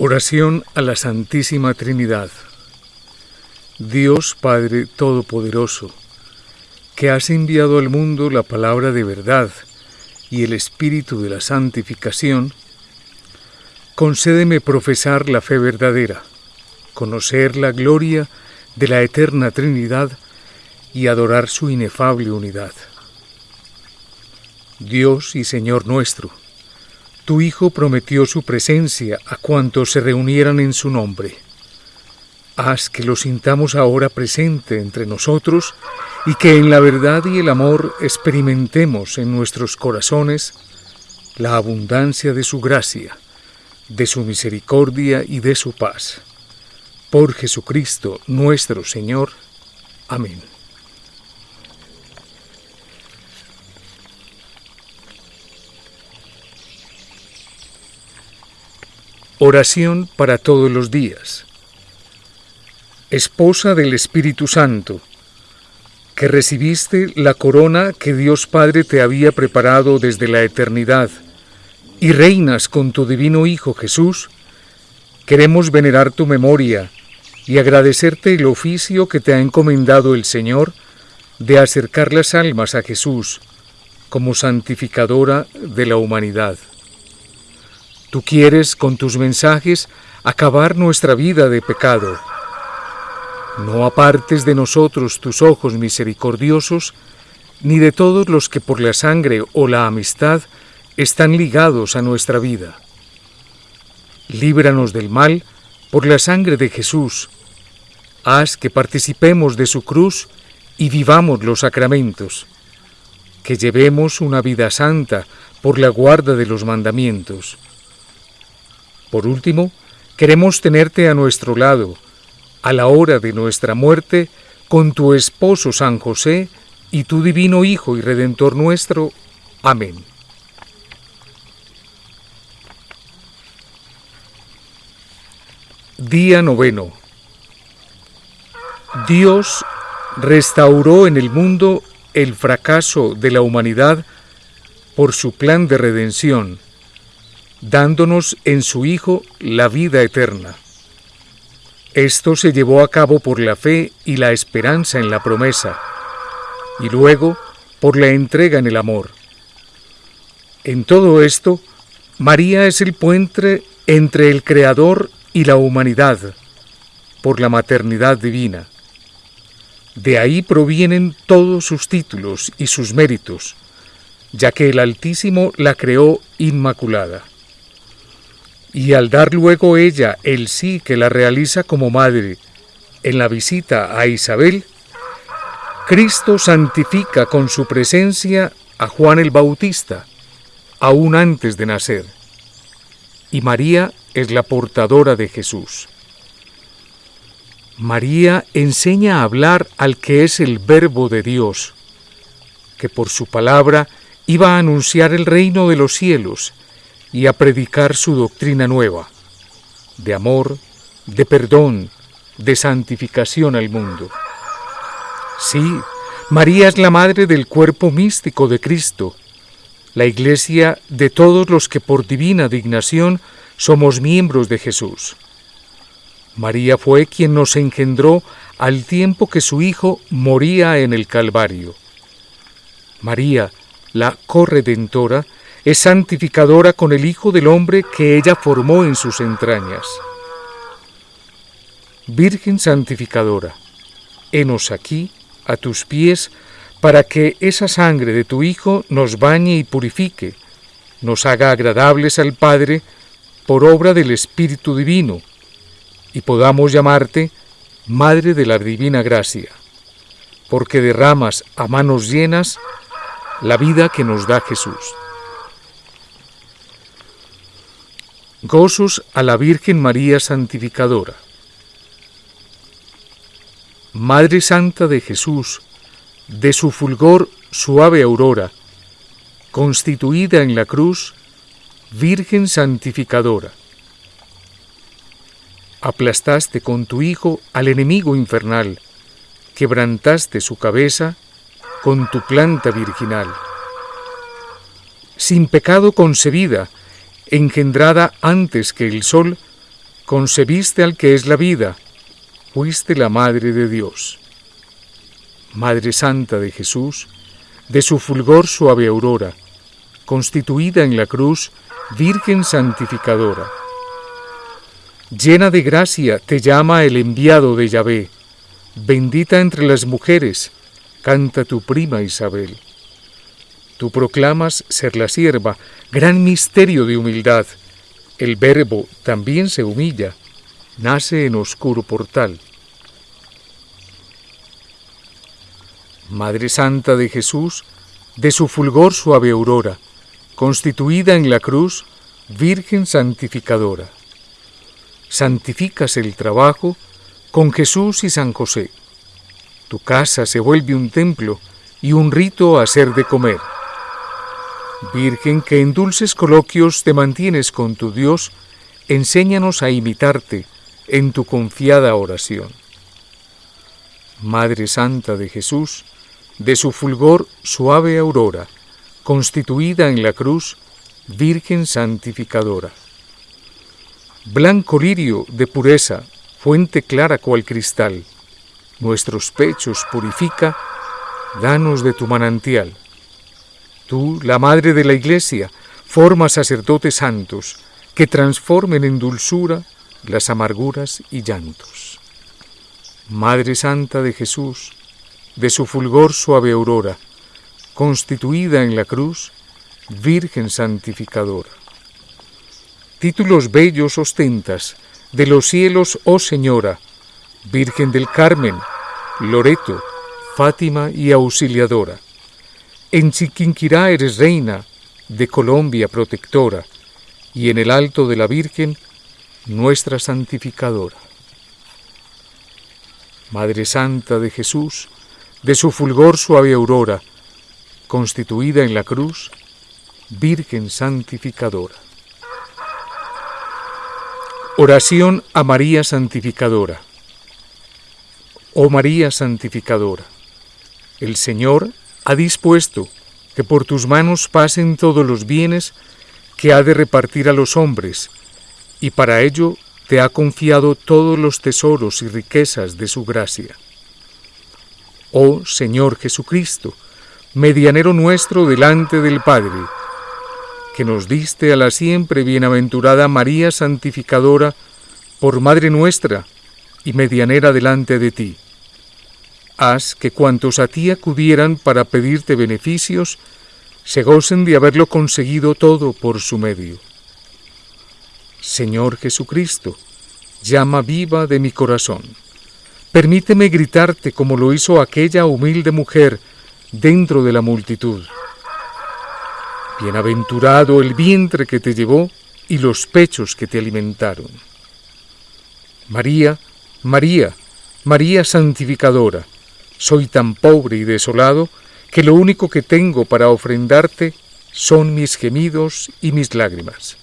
Oración a la Santísima Trinidad. Dios Padre Todopoderoso, que has enviado al mundo la palabra de verdad y el espíritu de la santificación, concédeme profesar la fe verdadera, conocer la gloria de la eterna Trinidad y adorar su inefable unidad. Dios y Señor nuestro, tu Hijo prometió su presencia a cuantos se reunieran en su nombre. Haz que lo sintamos ahora presente entre nosotros y que en la verdad y el amor experimentemos en nuestros corazones la abundancia de su gracia, de su misericordia y de su paz. Por Jesucristo nuestro Señor. Amén. Oración para todos los días. Esposa del Espíritu Santo, que recibiste la corona que Dios Padre te había preparado desde la eternidad, y reinas con tu divino Hijo Jesús, queremos venerar tu memoria y agradecerte el oficio que te ha encomendado el Señor de acercar las almas a Jesús como santificadora de la humanidad. Tú quieres con tus mensajes acabar nuestra vida de pecado. No apartes de nosotros tus ojos misericordiosos, ni de todos los que por la sangre o la amistad están ligados a nuestra vida. Líbranos del mal por la sangre de Jesús. Haz que participemos de su cruz y vivamos los sacramentos. Que llevemos una vida santa por la guarda de los mandamientos por último, queremos tenerte a nuestro lado, a la hora de nuestra muerte, con tu esposo San José y tu divino Hijo y Redentor nuestro. Amén. Día noveno. Dios restauró en el mundo el fracaso de la humanidad por su plan de redención dándonos en su Hijo la vida eterna. Esto se llevó a cabo por la fe y la esperanza en la promesa, y luego por la entrega en el amor. En todo esto, María es el puente entre el Creador y la humanidad, por la maternidad divina. De ahí provienen todos sus títulos y sus méritos, ya que el Altísimo la creó inmaculada y al dar luego ella el sí que la realiza como madre en la visita a Isabel, Cristo santifica con su presencia a Juan el Bautista, aún antes de nacer, y María es la portadora de Jesús. María enseña a hablar al que es el Verbo de Dios, que por su palabra iba a anunciar el reino de los cielos y a predicar su doctrina nueva, de amor, de perdón, de santificación al mundo. Sí, María es la madre del cuerpo místico de Cristo, la iglesia de todos los que por divina dignación somos miembros de Jesús. María fue quien nos engendró al tiempo que su Hijo moría en el Calvario. María, la corredentora, es santificadora con el Hijo del Hombre que ella formó en sus entrañas. Virgen santificadora, henos aquí, a tus pies, para que esa sangre de tu Hijo nos bañe y purifique, nos haga agradables al Padre por obra del Espíritu Divino, y podamos llamarte Madre de la Divina Gracia, porque derramas a manos llenas la vida que nos da Jesús. Gozos a la Virgen María Santificadora. Madre Santa de Jesús, de su fulgor suave aurora, constituida en la cruz, Virgen Santificadora. Aplastaste con tu Hijo al enemigo infernal, quebrantaste su cabeza con tu planta virginal. Sin pecado concebida, engendrada antes que el sol, concebiste al que es la vida, fuiste la Madre de Dios. Madre Santa de Jesús, de su fulgor suave aurora, constituida en la cruz, Virgen santificadora. Llena de gracia te llama el enviado de Yahvé, bendita entre las mujeres, canta tu prima Isabel. Tú proclamas ser la sierva, gran misterio de humildad. El verbo también se humilla, nace en oscuro portal. Madre Santa de Jesús, de su fulgor suave aurora, constituida en la cruz, Virgen santificadora. Santificas el trabajo con Jesús y San José. Tu casa se vuelve un templo y un rito a hacer de comer. Virgen que en dulces coloquios te mantienes con tu Dios, enséñanos a imitarte en tu confiada oración. Madre Santa de Jesús, de su fulgor suave aurora, constituida en la cruz, Virgen santificadora. Blanco lirio de pureza, fuente clara cual cristal, nuestros pechos purifica, danos de tu manantial. Tú, la Madre de la Iglesia, forma sacerdotes santos que transformen en dulzura las amarguras y llantos. Madre Santa de Jesús, de su fulgor suave aurora, constituida en la cruz, Virgen santificadora. Títulos bellos ostentas, de los cielos, oh Señora, Virgen del Carmen, Loreto, Fátima y Auxiliadora. En Chiquinquirá eres reina, de Colombia protectora, y en el alto de la Virgen, nuestra santificadora. Madre Santa de Jesús, de su fulgor suave aurora, constituida en la cruz, Virgen santificadora. Oración a María Santificadora. Oh María Santificadora, el Señor ha dispuesto que por tus manos pasen todos los bienes que ha de repartir a los hombres, y para ello te ha confiado todos los tesoros y riquezas de su gracia. Oh Señor Jesucristo, medianero nuestro delante del Padre, que nos diste a la siempre bienaventurada María Santificadora por Madre nuestra y medianera delante de ti haz que cuantos a ti acudieran para pedirte beneficios, se gocen de haberlo conseguido todo por su medio. Señor Jesucristo, llama viva de mi corazón. Permíteme gritarte como lo hizo aquella humilde mujer dentro de la multitud. Bienaventurado el vientre que te llevó y los pechos que te alimentaron. María, María, María santificadora, soy tan pobre y desolado que lo único que tengo para ofrendarte son mis gemidos y mis lágrimas.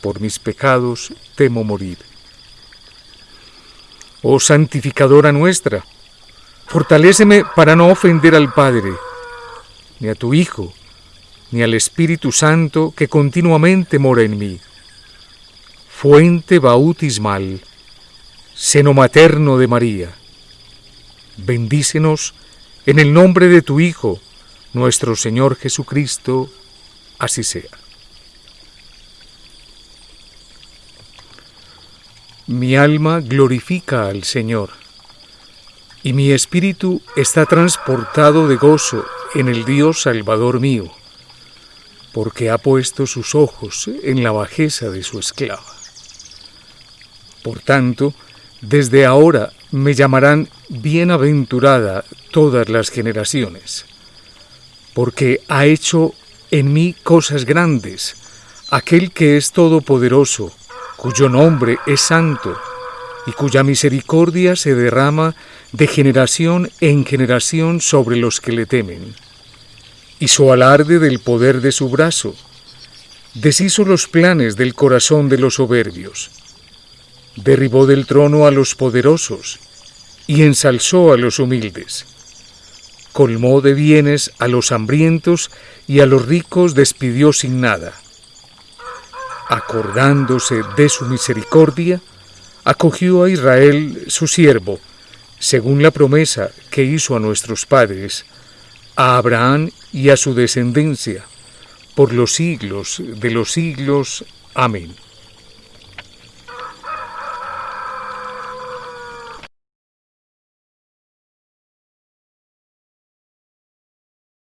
Por mis pecados temo morir. Oh santificadora nuestra, fortaléceme para no ofender al Padre, ni a tu Hijo, ni al Espíritu Santo que continuamente mora en mí. Fuente bautismal, seno materno de María bendícenos en el nombre de tu Hijo, nuestro Señor Jesucristo, así sea. Mi alma glorifica al Señor, y mi espíritu está transportado de gozo en el Dios Salvador mío, porque ha puesto sus ojos en la bajeza de su esclava. Por tanto, desde ahora me llamarán bienaventurada todas las generaciones, porque ha hecho en mí cosas grandes, aquel que es todopoderoso, cuyo nombre es santo, y cuya misericordia se derrama de generación en generación sobre los que le temen. Y su alarde del poder de su brazo, deshizo los planes del corazón de los soberbios derribó del trono a los poderosos y ensalzó a los humildes. Colmó de bienes a los hambrientos y a los ricos despidió sin nada. acordándose de su misericordia, acogió a Israel su siervo, según la promesa que hizo a nuestros padres, a Abraham y a su descendencia, por los siglos de los siglos. Amén.